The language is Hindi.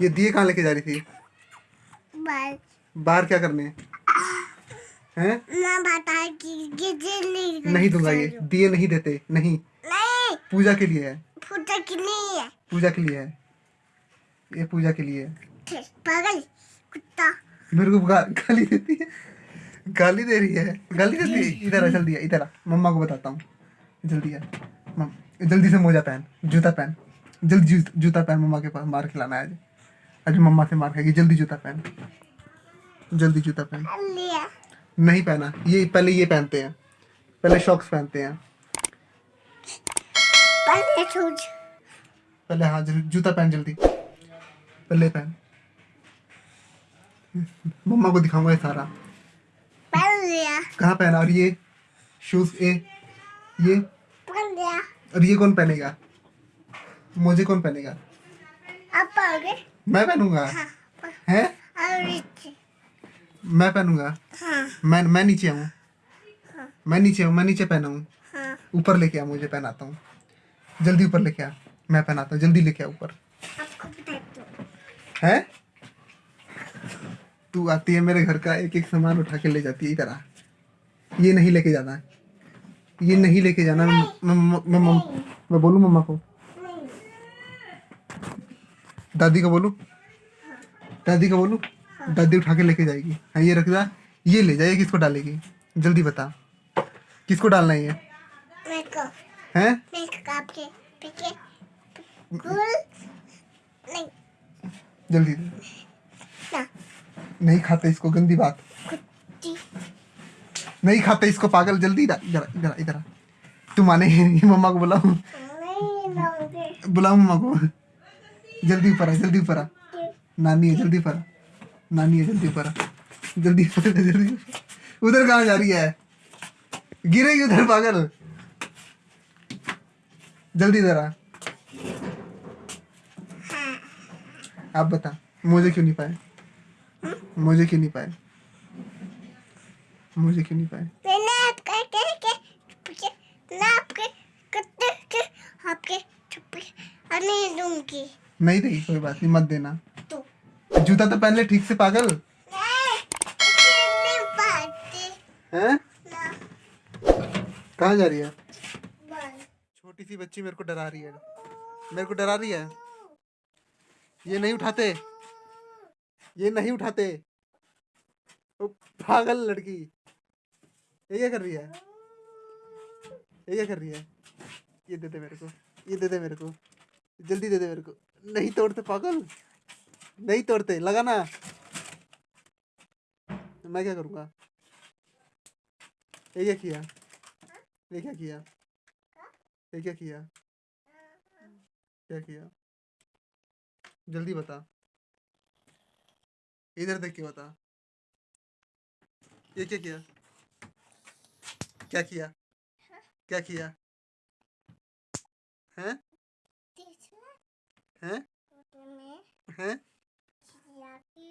ये दिए कहाँ लेके जा रही थी? बाहर क्या करने? हैं? गिजे नहीं दूँगा ये। दिए नहीं देते। नहीं। नहीं। पूजा के लिए है। फूटा कि नहीं है। पूजा के लिए है। ये पूजा के लिए है। पागल कुत्ता। मेरे को गाली देती है। गाली दे रही है। गाली देती है। इधर आ जल्दी इधर आ। मम्मा को बताता हूँ। जल्दी आ। जल्दी से मोजा पहन जूता पहन। जल्दी जूता पहन मम्मा के पास मार खिलाना है आज। आज मम्मा से मार खाएगी जल्दी जूता पहन। जल्दी जूता पहन। लिया नहीं पहना ये पहले ये पहनते हैं। पहले शॉक्स पहनते हैं। पहले पहले हाँ जूता पहन जल्दी। पहले पहन। मम्मा को दिखाऊँगा ये सारा। कहाँ पहना? और ये शूज़ ए ये। और ये कौन पहनेगा? मुझे कौन पहनेगा? अब पाओगे मैं पहनूँगा? हाँ हैं? मैं पहनूँगा? हाँ। मैं मैं नीचे आऊँ? मैं नीचे हूँ मैं नीचे पहना हूँ। हाँ ऊपर लेके आ मुझे पहनाता हूँ। जल्दी ऊपर लेके आ। मैं पहनाता हूँ। जल्दी लेके आ ऊपर। है? तू आती है मेरे घर का एक एक सामान उठा के ले जाती है इधर आ। ये नहीं लेके जाना। है ये नहीं लेके जाना। मैं मैं मैं, मैं, मैं बोलूँ मम्मा को? दादी को बोलूँ? दादी को बोलूँ? दादी उठा के लेके जाएगी। हाँ ये रख जा। ये ले जाइए किसको डालेगी? जल्दी बता। किसको डालना है ये? हैं? जल्दी ना। नहीं खाते इसको गंदी बात। नहीं खाते इसको पागल। जल्दी इधर इधर इधर इधर आ। तू माने मम्मा को बुलाऊं? बुलाऊं मम्मा को? जल्दी ऊपर जल्दी ऊपर नानी है, जल्दी ऊपर नानी है, जल्दी ऊपर जल्दी जल्दी उधर कहाँ जा रही है? गिरेगी उधर, पागल। जल्दी आ। आप बता, मुझे क्यों नहीं पाए? मुझे क्यों नहीं पाए? मुझे क्यों नहीं पाए? आपके आपके आपके नहीं देगी कोई बात नहीं मत देना। तो जूता तो पहन ले ठीक से पागल? कहाँ जा रही है? छोटी सी बच्ची मेरे को डरा रही है। मेरे को डरा रही है। ये नहीं उठाते। ये नहीं उठाते। ओ, पागल लड़की। ये क्या कर रही है? ये क्या कर रही है? ये दे दे मेरे को। ये दे दे मेरे को। जल्दी दे दे मेरे को। नहीं तोड़ते, पागल। नहीं तोड़ते, लगाना। मैं क्या करूँगा? ये क्या किया? ये क्या किया? ये क्या किया? क्या किया? जल्दी बता। इधर देख के बता। ये क्या किया? क्या किया? क्या किया? हैं? हैं हैं में हैं जाती